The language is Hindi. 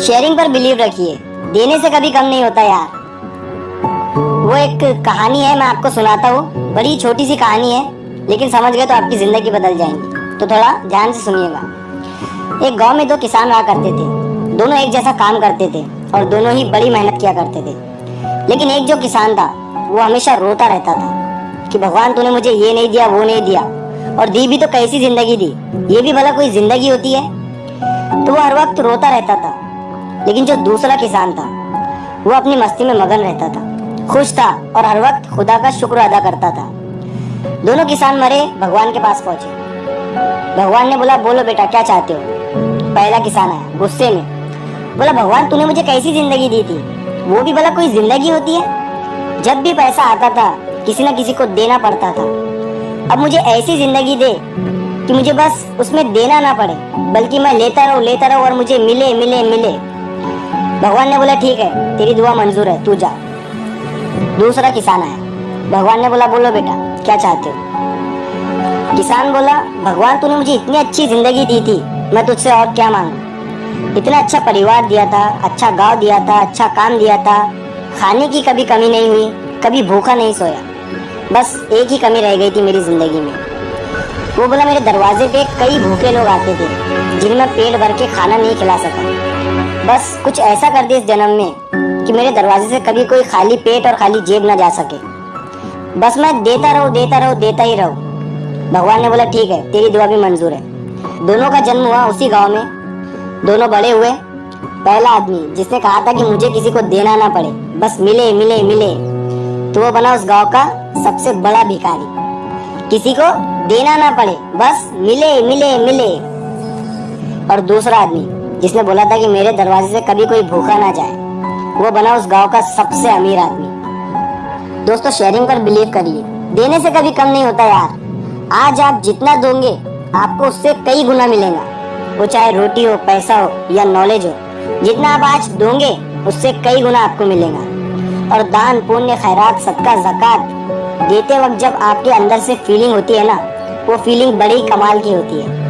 शेयरिंग पर बिलीव रखिए। देने से कभी कम नहीं होता यार। वो एक कहानी है, मैं आपको सुनाता हूँ। बड़ी छोटी सी कहानी है, लेकिन समझ गए तो आपकी ज़िंदगी बदल जाएँगी। तो थोड़ा ध्यान से सुनिएगा। एक गाँव में दो किसान रहा करते थे। दोनों एक जैसा काम करते थे और दोनों ही बड़ी मेहनत किया करते थे। लेकिन एक जो किसान था, वो हमेशा रोता रहता था कि भगवान, तूने मुझे ये नहीं दिया, वो नहीं दिया। और दी भी तो कैसी ज़िंदगी दी? ये भी भला कोई ज़िंदगी होती है? तो वो हर वक्त रोता रहता था। लेकिन जो दूसरा किसान था, वो अपनी मस्ती में मगन रहता था। खुश था और हर वक्त खुदा का शुक्र अदा करता था। दोनों किसान मरे, भगवान के पास पहुँचे। भगवान ने बोला, बोलो बेटा, क्या चाहते हो? पहला किसान आया, गुस्से में। बोला, भगवान, तूने मुझे कैसी ज़िंदगी दी थी? वो भी भला कोई ज़िंदगी होती है। जब भी पैसा आता था, किसी ना किसी को देना पड़ता था। अब मुझे ऐसी ज़िंदगी दे कि मुझे बस उसमें देना ना पड़े, बल्कि मैं लेता रहूँ लेता रहूँ और मुझे मिले मिले मिले। भगवान ने बोला, ठीक है, तेरी दुआ मंजूर है, तू जा। दूसरा किसान आया। भगवान ने बोला, बोलो बेटा, क्या चाहते हो? किसान बोला, भगवान, तूने मुझे इतनी अच्छी ज़िंदगी दी थी, मैं तुझसे और क्या मांगू? इतना अच्छा परिवार दिया था अच्छा गाँव दिया था अच्छा काम दिया था। खाने की कभी कमी नहीं हुई, कभी भूखा नहीं सोया। बस एक ही कमी रह गई थी मेरी ज़िंदगी में। वो बोला, मेरे दरवाजे पे कई भूखे लोग आते थे जिन्हें पेट भर के खाना नहीं खिला सका। बस कुछ ऐसा कर दे इस जन्म में कि मेरे दरवाजे से कभी कोई खाली पेट और खाली जेब ना जा सके। बस मैं देता रहूँ देता रहूँ, देता ही रहूँ। भगवान ने बोला, ठीक है, तेरी दुआ भी मंजूर है। दोनों का जन्म हुआ उसी गाँव में। दोनों बड़े हुए। पहला आदमी, जिसने कहा था कि मुझे किसी को देना ना पड़े। बस मिले मिले मिले। तो वो बना उस गाँव का सबसे बड़ा भिखारी। किसी को देना ना पड़े, बस मिले मिले मिले। और दूसरा आदमी जिसने बोला था कि मेरे दरवाजे से कभी कोई भूखा ना जाए। वो बना उस गाँव का सबसे अमीर आदमी। दोस्तों शेयरिंग पर बिलीव करिए। देने से कभी कम नहीं होता यार। आज आप जितना दोगे, आपको उससे कई गुना मिलेगा। वो चाहे रोटी हो, पैसा हो या नॉलेज हो, जितना आप आज दोगे, उससे कई गुना आपको मिलेगा। और दान, पुण्य, खैरात, सदका, जक़ात देते वक्त जब आपके अंदर से फीलिंग होती है ना, वो फीलिंग बड़ी कमाल की होती है।